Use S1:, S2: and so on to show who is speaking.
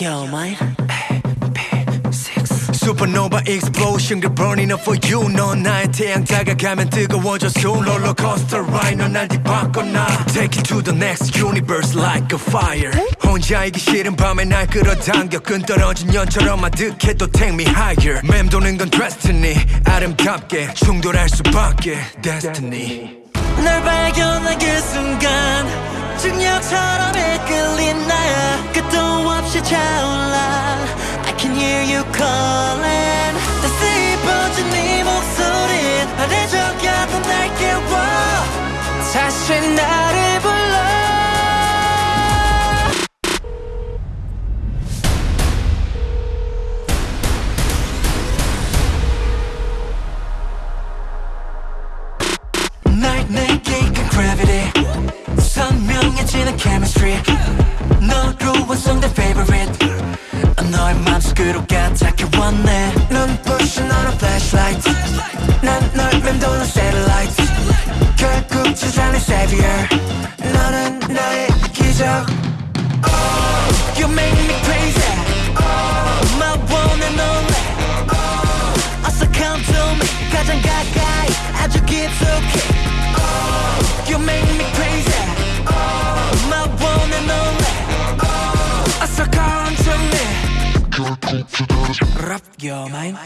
S1: yo,
S2: Supernova explosion 그 burning up for you 넌 나의 태양 다가가면 뜨거워져 soon 롤러코스터 ride 넌 날 뒤바꿔놔 Take it to the next universe like a fire 혼자이기 싫은 밤에 날 끌어당겨 끈 떨어진 연처럼 아득해도 take me higher 맴도는 건 destiny 아름답게 충돌할 수밖에 destiny
S1: 널 발견한 그 순간 없이 차올라 I can hear you calling 따스히 번진 네 목소리 아래적였던 날 깨워 다시 나를 불러 날 내게 이끈 gravity 선명해지는 chemistry 너로 완성된 아주 깊숙이 oh, You make me crazy oh, My one and only 어서 come to me Rap your mind